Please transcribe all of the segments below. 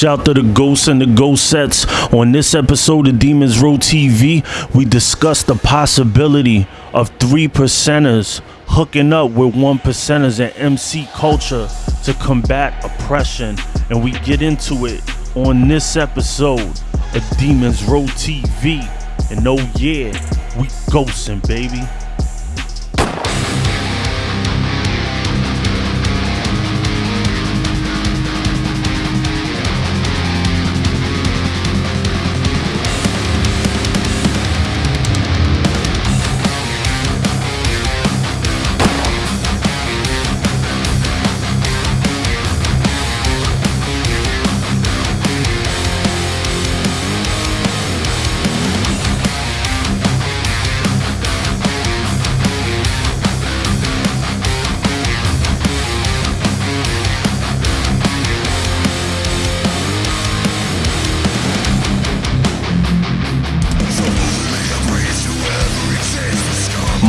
shout to the ghosts and the ghost sets. On this episode of Demons Row TV, we discuss the possibility of three percenters hooking up with one percenters and MC culture to combat oppression. And we get into it on this episode of Demons Row TV. And oh yeah, we ghosting, baby.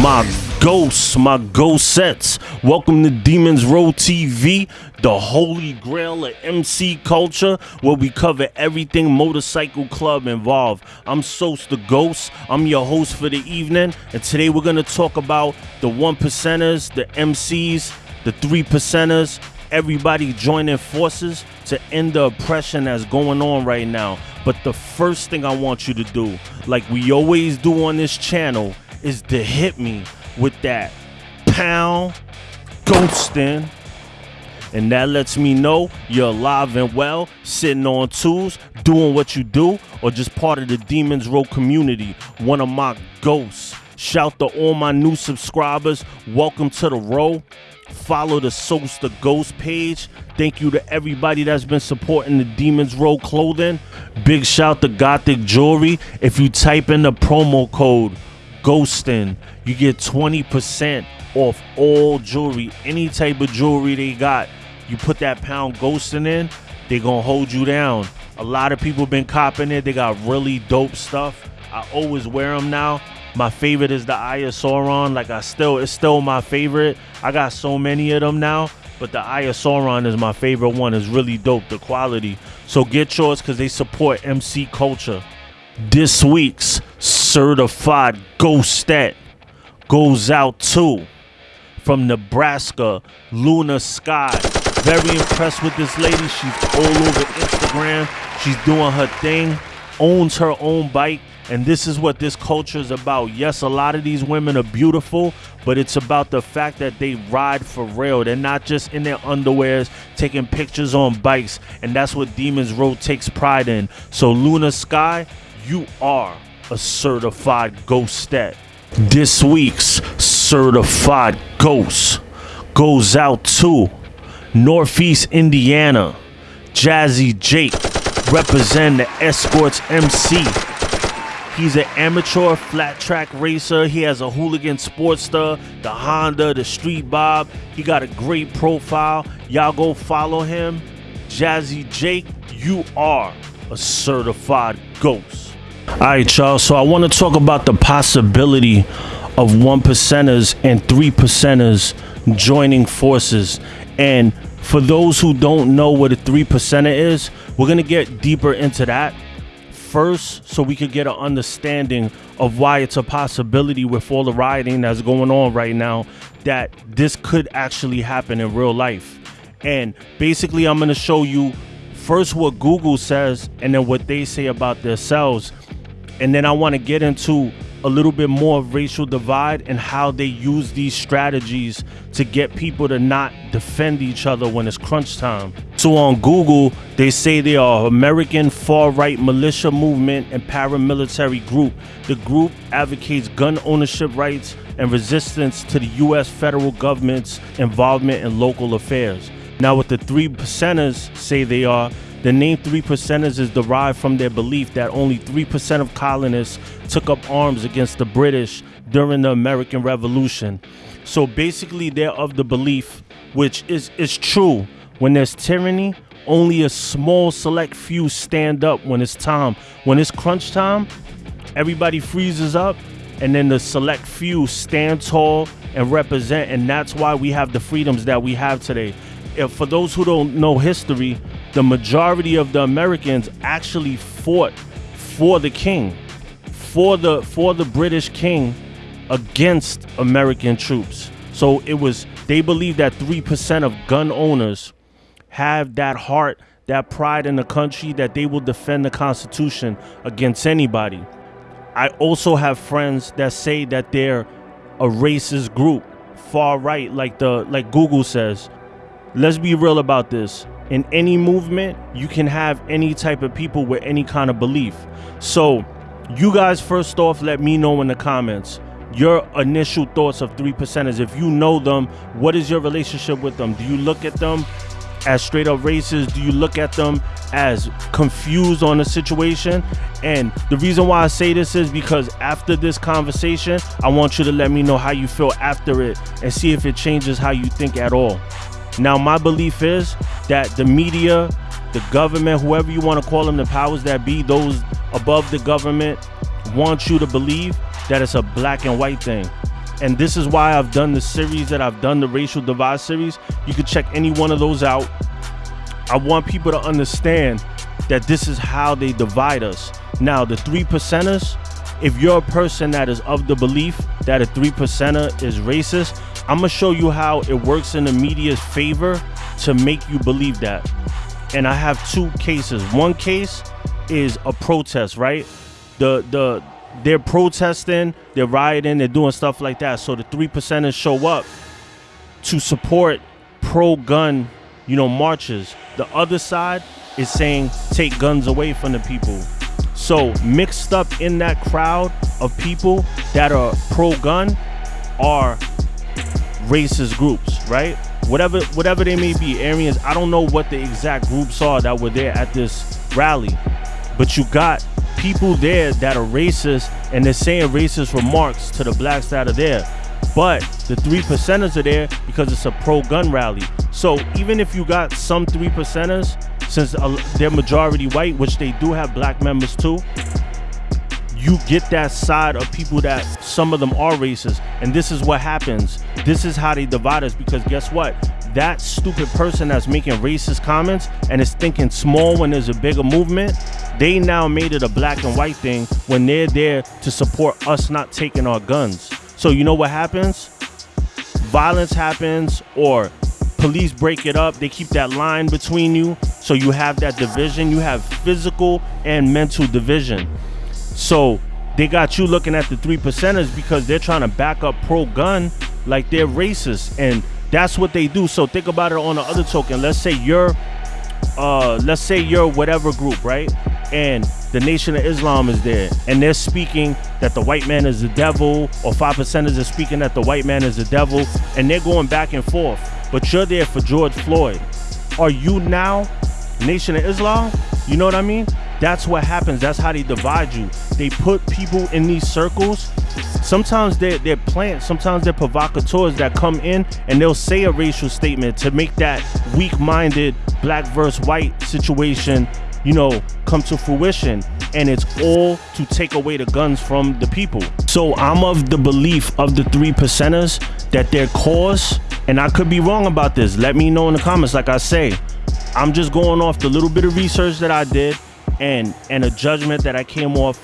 My ghosts, my ghost sets. Welcome to Demons Row TV, the holy grail of MC culture, where we cover everything motorcycle club involved. I'm Sos the Ghost. I'm your host for the evening, and today we're gonna talk about the one percenters, the MCs, the three percenters, everybody joining forces to end the oppression that's going on right now. But the first thing I want you to do, like we always do on this channel, is to hit me with that pound ghosting. And that lets me know you're alive and well, sitting on tools, doing what you do, or just part of the Demons Row community, one of my ghosts. Shout to all my new subscribers. Welcome to the row. Follow the Sos the Ghost page. Thank you to everybody that's been supporting the Demons Row clothing. Big shout to Gothic Jewelry. If you type in the promo code Ghostin, you get 20% off all jewelry, any type of jewelry they got. You put that pound ghosting in, they gonna hold you down. A lot of people been copping it. They got really dope stuff. I always wear them now. My favorite is the Eye of Sauron. Like I still, it's still my favorite. I got so many of them now, but the Eye of Sauron is my favorite one. It's really dope, the quality. So get yours because they support MC culture. This week's certified ghostet goes out to from Nebraska, Luna Sky. Very impressed with this lady. She's all over Instagram. She's doing her thing, owns her own bike. And this is what this culture is about. Yes, a lot of these women are beautiful, but it's about the fact that they ride for real. They're not just in their underwears taking pictures on bikes. And that's what Demons Row takes pride in. So, Luna Sky, you are a certified ghostet. This week's certified ghost goes out to Northeast Indiana, Jazzy Jake, represent the Escorts MC. He's an amateur flat track racer. He has a hooligan Sportster, the Honda, the Street Bob. He got a great profile. Y'all go follow him. Jazzy Jake, you are a certified ghost. All right, y'all. So I want to talk about the possibility of one percenters and three percenters joining forces. And for those who don't know what a three percenter is, we're gonna get deeper into that first, so we could get an understanding of why it's a possibility with all the rioting that's going on right now that this could actually happen in real life. And basically, I'm gonna show you first what Google says and then what they say about themselves and then I want to get into a little bit more of racial divide and how they use these strategies to get people to not defend each other when it's crunch time. So on Google, they say they are American far-right militia movement and paramilitary group. The group advocates gun ownership rights and resistance to the US federal government's involvement in local affairs. Now what the three percenters say they are, the name 3 percenters is derived from their belief that only 3% of colonists took up arms against the British during the American Revolution. So basically, they're of the belief, which is, is true, when there's tyranny, only a small select few stand up when it's time. When it's crunch time, everybody freezes up, and then the select few stand tall and represent, and that's why we have the freedoms that we have today. If, for those who don't know history, the majority of the Americans actually fought for the king, for the for the British king against American troops. So it was they believe that 3% of gun owners have that heart, that pride in the country that they will defend the constitution against anybody. I also have friends that say that they're a racist group, far right like the like Google says. Let's be real about this in any movement, you can have any type of people with any kind of belief. So, you guys, first off, let me know in the comments your initial thoughts of three percenters. If you know them, what is your relationship with them? Do you look at them as straight up racist? Do you look at them as confused on the situation? And the reason why I say this is because after this conversation, I want you to let me know how you feel after it and see if it changes how you think at all. Now, my belief is that the media, the government, whoever you want to call them, the powers that be, those above the government, want you to believe that it's a black and white thing. And this is why I've done the series that I've done, the racial divide series. You can check any one of those out. I want people to understand that this is how they divide us. Now, the three percenters, if you're a person that is of the belief that a three percenter is racist, I'm gonna show you how it works in the media's favor to make you believe that. And I have two cases. One case is a protest, right? The the they're protesting, they're rioting, they're doing stuff like that. So the three percenters show up to support pro-gun, you know, marches. The other side is saying take guns away from the people. So mixed up in that crowd of people that are pro-gun are racist groups, right? Whatever whatever they may be, Aryans, I don't know what the exact groups are that were there at this rally. But you got people there that are racist and they're saying racist remarks to the blacks that are there. But the three percenters are there because it's a pro-gun rally. So even if you got some three percenters, since uh, they're majority white, which they do have black members too, you get that side of people that some of them are racist. And this is what happens. This is how they divide us because guess what? That stupid person that's making racist comments and is thinking small when there's a bigger movement, they now made it a black and white thing when they're there to support us not taking our guns. So you know what happens? Violence happens or police break it up. They keep that line between you. So you have that division. You have physical and mental division. So they got you looking at the three percenters because they're trying to back up pro gun like they're racist. And that's what they do. So think about it on the other token. Let's say you're uh let's say you're whatever group, right? And the Nation of Islam is there, and they're speaking that the white man is the devil, or five percenters are speaking that the white man is the devil, and they're going back and forth. But you're there for George Floyd. Are you now Nation of Islam? You know what I mean? That's what happens. That's how they divide you. They put people in these circles. Sometimes they're, they're plants, sometimes they're provocateurs that come in and they'll say a racial statement to make that weak minded black versus white situation, you know, come to fruition. And it's all to take away the guns from the people. So I'm of the belief of the three percenters that their cause, and I could be wrong about this, let me know in the comments, like I say. I'm just going off the little bit of research that I did and and a judgment that I came off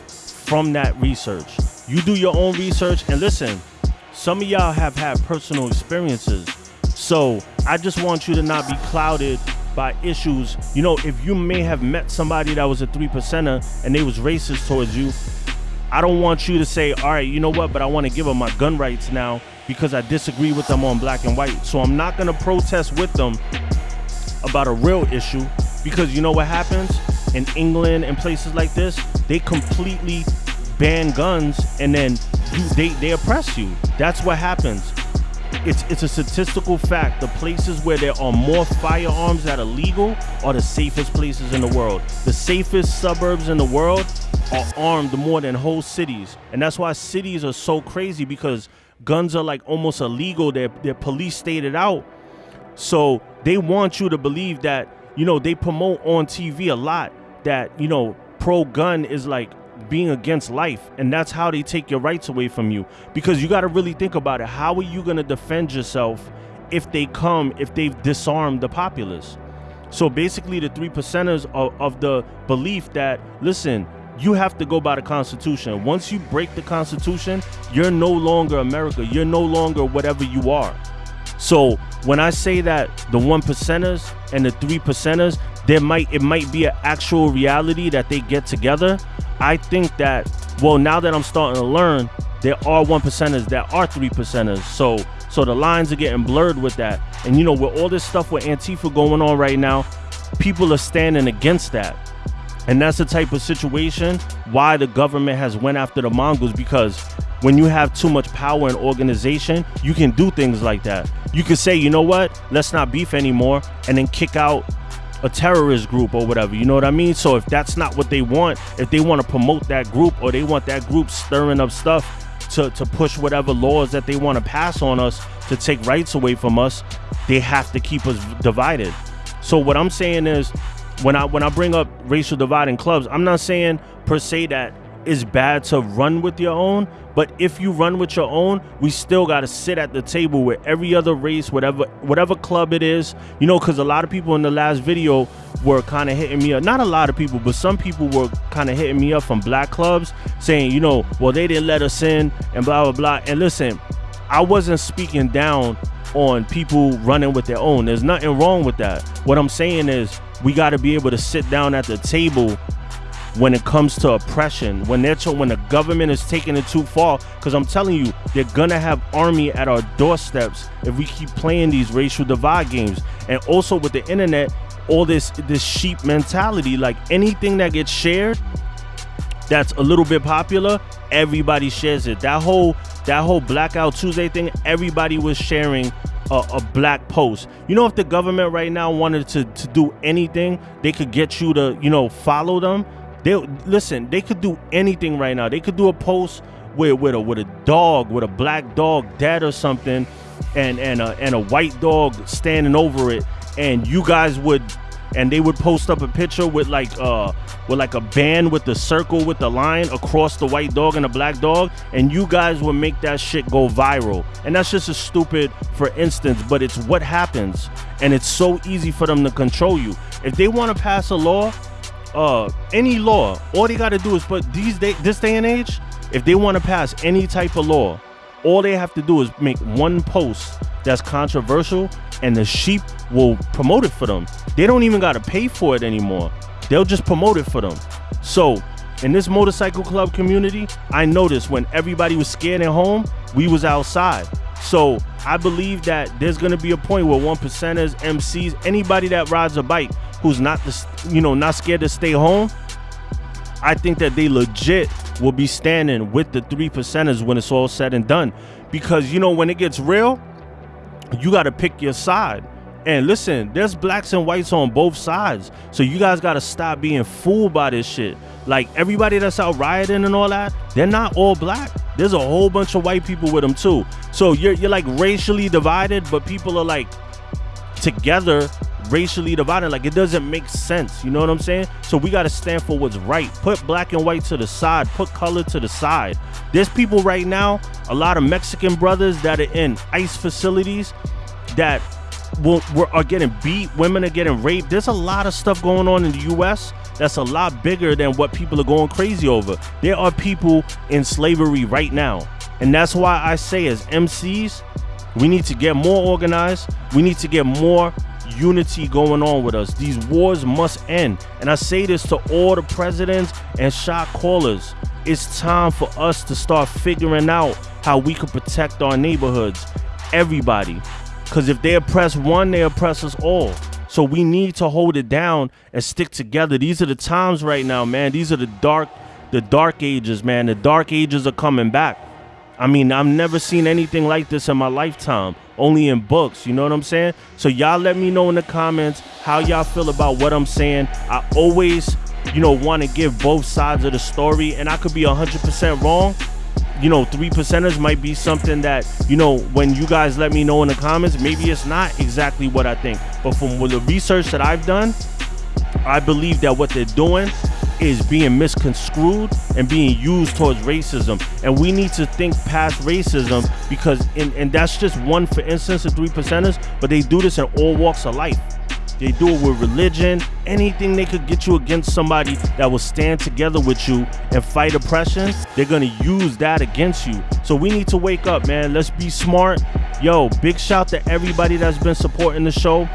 from that research. You do your own research and listen. Some of y'all have had personal experiences. So, I just want you to not be clouded by issues. You know, if you may have met somebody that was a 3 percenter and they was racist towards you, I don't want you to say, all right, you know what, but I want to give them my gun rights now because I disagree with them on black and white. So I'm not going to protest with them about a real issue because you know what happens? In England and places like this, they completely ban guns and then you, they, they oppress you. That's what happens. It's it's a statistical fact. The places where there are more firearms that are legal are the safest places in the world. The safest suburbs in the world are armed more than whole cities. And that's why cities are so crazy because guns are like almost illegal. They're, they're police stated out. So they want you to believe that, you know, they promote on TV a lot that you know pro gun is like being against life and that's how they take your rights away from you because you got to really think about it how are you going to defend yourself if they come if they've disarmed the populace So basically, the three percenters of, of the belief that listen, you have to go by the Constitution. Once you break the Constitution, you're no longer America. You're no longer whatever you are. So when I say that the one percenters and the three percenters, there might it might be an actual reality that they get together. I think that well, now that I'm starting to learn, there are one percenters that are three percenters. So so the lines are getting blurred with that. And you know, with all this stuff with Antifa going on right now, people are standing against that. And that's the type of situation why the government has went after the Mongols because when you have too much power and organization, you can do things like that. You can say, you know what, let's not beef anymore, and then kick out a terrorist group or whatever. You know what I mean? So if that's not what they want, if they want to promote that group or they want that group stirring up stuff to, to push whatever laws that they want to pass on us to take rights away from us, they have to keep us divided. So what I'm saying is when I when I bring up racial divide in clubs, I'm not saying per se that it's bad to run with your own, but if you run with your own, we still got to sit at the table with every other race, whatever whatever club it is. You know, because a lot of people in the last video were kind of hitting me up. Not a lot of people, but some people were kind of hitting me up from black clubs saying, you know, well they didn't let us in and blah blah blah. And listen, I wasn't speaking down on people running with their own. There's nothing wrong with that. What I'm saying is we got to be able to sit down at the table when it comes to oppression when they're when the government is taking it too far because i'm telling you they're gonna have army at our doorsteps if we keep playing these racial divide games and also with the internet all this this sheep mentality like anything that gets shared that's a little bit popular everybody shares it that whole that whole blackout tuesday thing everybody was sharing a, a, black post. You know, if the government right now wanted to, to do anything, they could get you to, you know, follow them. They listen, they could do anything right now. They could do a post with with a with a dog, with a black dog dead or something, and and a and a white dog standing over it, and you guys would and they would post up a picture with like uh with like a band with the circle with the line across the white dog and the black dog and you guys would make that shit go viral. And that's just a stupid for instance but it's what happens. And it's so easy for them to control you. If they want to pass a law uh any law all they got to do is put these day this day and age if they want to pass any type of law all they have to do is make one post that's controversial and the sheep will promote it for them. They don't even got to pay for it anymore. They'll just promote it for them. So, in this motorcycle club community, I noticed when everybody was scared at home, we was outside. So, I believe that there's going to be a point where one percenters, MCs, anybody that rides a bike who's not you know, not scared to stay home, I think that they legit will be standing with the three percenters when it's all said and done. Because you know, when it gets real, you got to pick your side. And listen, there's blacks and whites on both sides. So you guys got to stop being fooled by this shit. Like everybody that's out rioting and all that, they're not all black. There's a whole bunch of white people with them too. So you're you're like racially divided, but people are like together racially divided. Like it doesn't make sense. You know what I'm saying? So we got to stand for what's right. Put black and white to the side. Put color to the side. There's people right now, a lot of Mexican brothers that are in ICE facilities that will, are getting beat. Women are getting raped. There's a lot of stuff going on in the U.S. That's a lot bigger than what people are going crazy over. There are people in slavery right now. And that's why I say, as MCs, we need to get more organized. We need to get more unity going on with us. These wars must end. And I say this to all the presidents and shot callers. It's time for us to start figuring out how we can protect our neighborhoods. Everybody. Because if they oppress one, they oppress us all. So we need to hold it down and stick together. These are the times right now, man. These are the dark, the dark ages, man. The dark ages are coming back. I mean, I've never seen anything like this in my lifetime only in books. You know what I'm saying? So y'all let me know in the comments how y'all feel about what I'm saying. I always, you know, want to give both sides of the story, and I could be 100% wrong. You know, three percenters might be something that, you know, when you guys let me know in the comments, maybe it's not exactly what I think. But from the research that I've done, I believe that what they're doing is being misconstrued and being used towards racism. And we need to think past racism because, in, and that's just one, for instance, the three percenters, but they do this in all walks of life. They do it with religion. Anything they could get you against somebody that will stand together with you and fight oppression, they're gonna use that against you. So we need to wake up, man. Let's be smart. Yo, big shout to everybody that's been supporting the show.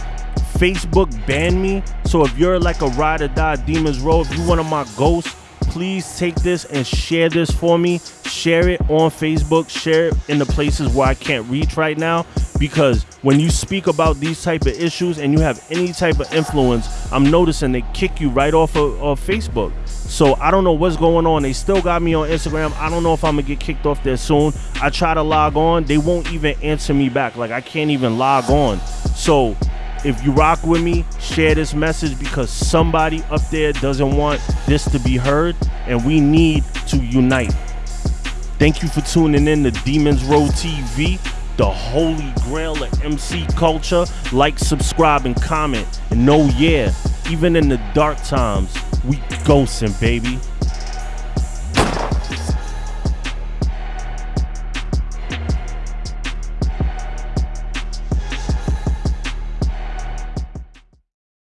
Facebook banned me. So if you're like a ride or die Demons Row, if you one of my ghosts, please take this and share this for me. Share it on Facebook. Share it in the places where I can't reach right now. Because when you speak about these type of issues and you have any type of influence, I'm noticing they kick you right off of, of Facebook. So I don't know what's going on. They still got me on Instagram. I don't know if I'm gonna get kicked off there soon. I try to log on, they won't even answer me back. Like I can't even log on. So if you rock with me, share this message because somebody up there doesn't want this to be heard, and we need to unite. Thank you for tuning in to Demons Row TV, the holy grail of MC culture. Like, subscribe, and comment. And know, yeah, even in the dark times, we ghosting, baby.